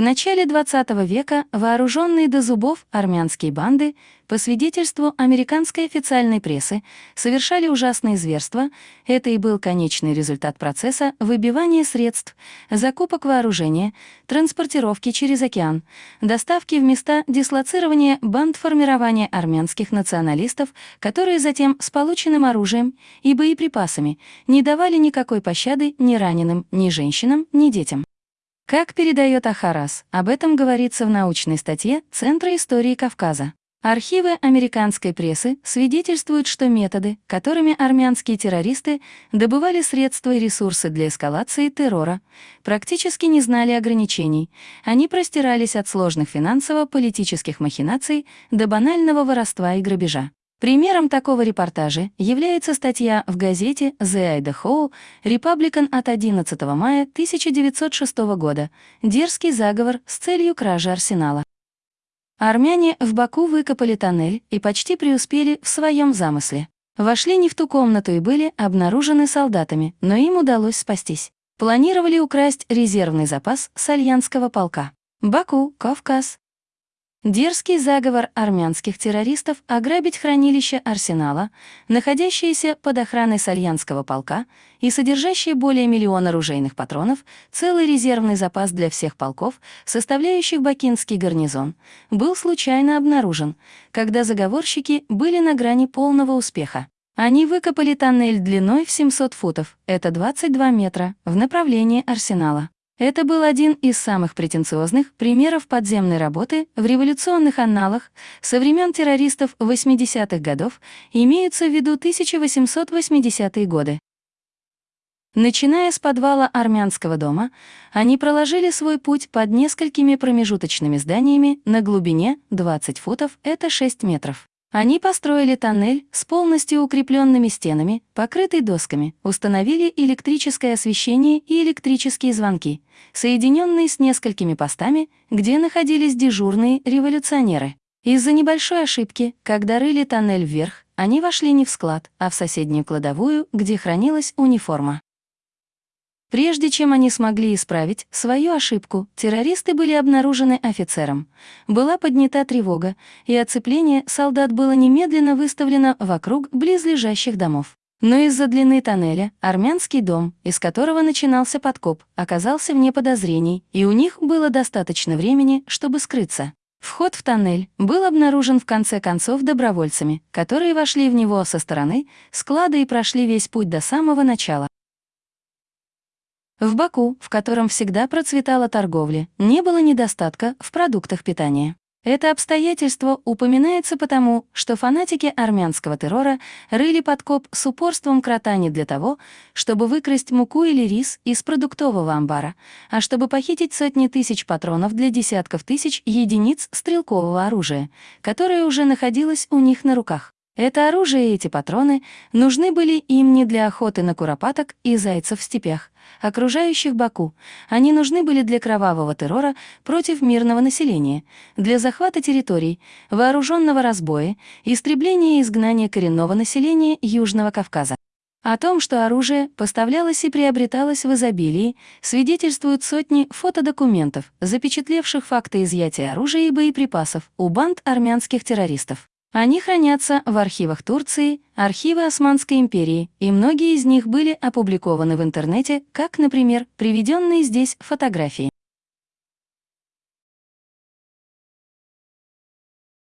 начале XX века вооруженные до зубов армянские банды, по свидетельству американской официальной прессы, совершали ужасные зверства. Это и был конечный результат процесса выбивания средств, закупок вооружения, транспортировки через океан, доставки в места дислоцирования банд формирования армянских националистов, которые затем с полученным оружием и боеприпасами не давали никакой пощады ни раненым, ни женщинам, ни детям. Как передает Ахарас, об этом говорится в научной статье Центра истории Кавказа. Архивы американской прессы свидетельствуют, что методы, которыми армянские террористы добывали средства и ресурсы для эскалации террора, практически не знали ограничений. Они простирались от сложных финансово-политических махинаций до банального воровства и грабежа. Примером такого репортажа является статья в газете The Idaho Republican от 11 мая 1906 года «Дерзкий заговор с целью кражи арсенала». Армяне в Баку выкопали тоннель и почти преуспели в своем замысле. Вошли не в ту комнату и были обнаружены солдатами, но им удалось спастись. Планировали украсть резервный запас сальянского полка. Баку, Кавказ, Дерзкий заговор армянских террористов ограбить хранилище арсенала, находящееся под охраной Сальянского полка и содержащее более миллиона оружейных патронов, целый резервный запас для всех полков, составляющих Бакинский гарнизон, был случайно обнаружен, когда заговорщики были на грани полного успеха. Они выкопали тоннель длиной в 700 футов, это 22 метра, в направлении арсенала. Это был один из самых претенциозных примеров подземной работы в революционных анналах со времен террористов 80-х годов, имеются в виду 1880-е годы. Начиная с подвала армянского дома, они проложили свой путь под несколькими промежуточными зданиями на глубине 20 футов, это 6 метров. Они построили тоннель с полностью укрепленными стенами, покрытый досками, установили электрическое освещение и электрические звонки, соединенные с несколькими постами, где находились дежурные революционеры. Из-за небольшой ошибки, когда рыли тоннель вверх, они вошли не в склад, а в соседнюю кладовую, где хранилась униформа. Прежде чем они смогли исправить свою ошибку, террористы были обнаружены офицером. Была поднята тревога, и оцепление солдат было немедленно выставлено вокруг близлежащих домов. Но из-за длины тоннеля армянский дом, из которого начинался подкоп, оказался вне подозрений, и у них было достаточно времени, чтобы скрыться. Вход в тоннель был обнаружен в конце концов добровольцами, которые вошли в него со стороны склада и прошли весь путь до самого начала. В Баку, в котором всегда процветала торговля, не было недостатка в продуктах питания. Это обстоятельство упоминается потому, что фанатики армянского террора рыли подкоп с упорством крота не для того, чтобы выкрасть муку или рис из продуктового амбара, а чтобы похитить сотни тысяч патронов для десятков тысяч единиц стрелкового оружия, которое уже находилось у них на руках. Это оружие и эти патроны нужны были им не для охоты на куропаток и зайцев в степях, окружающих Баку. Они нужны были для кровавого террора против мирного населения, для захвата территорий, вооруженного разбоя, истребления и изгнания коренного населения Южного Кавказа. О том, что оружие поставлялось и приобреталось в изобилии, свидетельствуют сотни фотодокументов, запечатлевших факты изъятия оружия и боеприпасов у банд армянских террористов. Они хранятся в архивах Турции, архивы Османской империи, и многие из них были опубликованы в интернете, как, например, приведенные здесь фотографии.